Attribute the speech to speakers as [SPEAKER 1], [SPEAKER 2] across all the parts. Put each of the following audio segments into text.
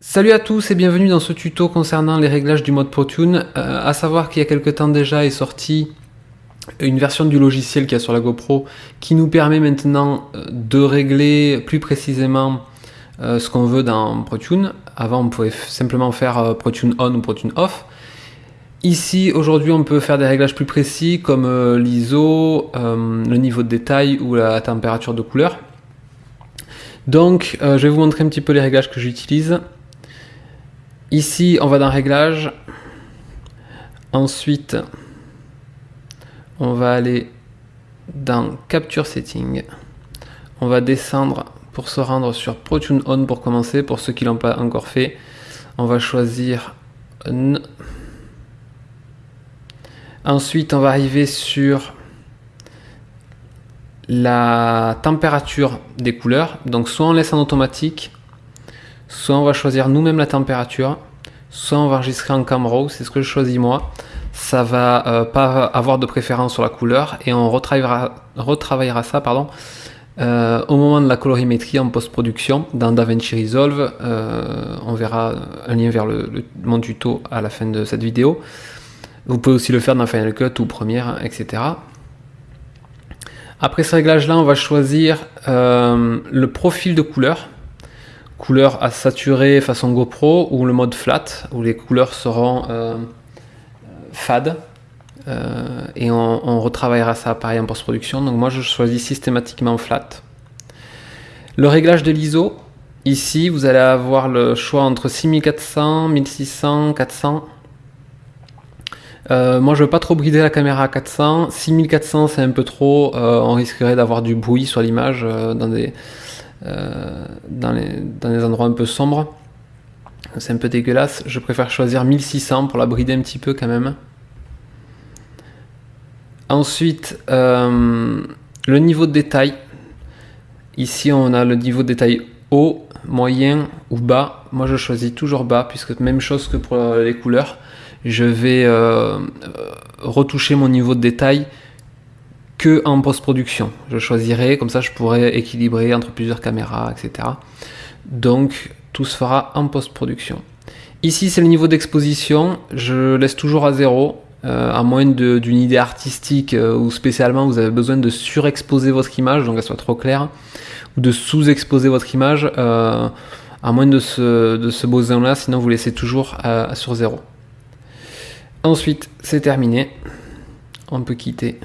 [SPEAKER 1] Salut à tous et bienvenue dans ce tuto concernant les réglages du mode ProTune. Euh, à savoir qu'il y a quelques temps déjà est sorti une version du logiciel qu'il y a sur la GoPro qui nous permet maintenant euh, de régler plus précisément euh, ce qu'on veut dans ProTune. Avant on pouvait simplement faire ProTune on ou ProTune off. Ici aujourd'hui on peut faire des réglages plus précis comme l'ISO, le niveau de détail ou la température de couleur. Donc je vais vous montrer un petit peu les réglages que j'utilise. Ici, on va dans Réglages. Ensuite, on va aller dans Capture Setting. On va descendre pour se rendre sur ProTune On pour commencer. Pour ceux qui l'ont pas encore fait, on va choisir N. Ensuite, on va arriver sur la température des couleurs. Donc, soit on laisse en automatique, soit on va choisir nous-mêmes la température, soit on va enregistrer en camera, c'est ce que je choisis moi. Ça va euh, pas avoir de préférence sur la couleur et on retravaillera, ça pardon, euh, au moment de la colorimétrie en post-production dans DaVinci Resolve. Euh, on verra un lien vers mon tuto à la fin de cette vidéo. Vous pouvez aussi le faire dans Final Cut ou Premiere, etc. Après ce réglage là, on va choisir le profil de couleur couleur à saturer façon GoPro ou le mode flat où les couleurs seront euh, fades euh, et on, retravaillera ça pareil en post-production. Donc moi je choisis systématiquement flat. Le réglage de l'ISO. Ici vous allez avoir le choix entre 6400 1600 400 moi je veux pas trop brider la caméra à 400 6400 c'est un peu trop euh, on risquerait d'avoir du bruit sur l'image dans des dans, les, dans endroits un peu sombres. C'est un peu dégueulasse. Je préfère choisir 1600 pour la brider un petit peu quand même. Ensuite, euh, le niveau de détail. Ici, on a le niveau de détail haut, moyen ou bas. Moi, je choisis toujours bas, puisque même chose que pour les couleurs. Je vais euh, retoucher mon niveau de détail que en post-production. Je choisirai, comme ça je pourrais équilibrer entre plusieurs caméras, etc. Donc tout se fera en post-production. Ici c'est le niveau d'exposition, je laisse toujours à zéro, euh, à moins d'une idée artistique euh, ou spécialement vous avez besoin de surexposer votre image, donc qu'elle soit trop claire, ou de sous-exposer votre image, euh, à moins de ce, de ce besoin-là, sinon vous laissez toujours sur zéro. Ensuite, c'est terminé. On peut quitter.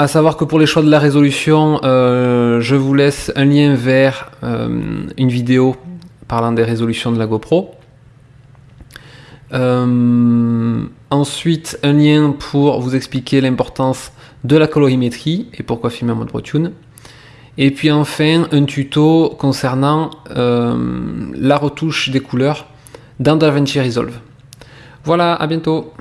[SPEAKER 1] À savoir que pour les choix de la résolution, euh, je vous laisse un lien vers euh, une vidéo parlant des résolutions de la GoPro. Euh, ensuite, un lien pour vous expliquer l'importance de la colorimétrie et pourquoi filmer en mode ProTune. Et puis enfin, un tuto concernant la retouche des couleurs dans DaVinci Resolve. Voilà, à bientôt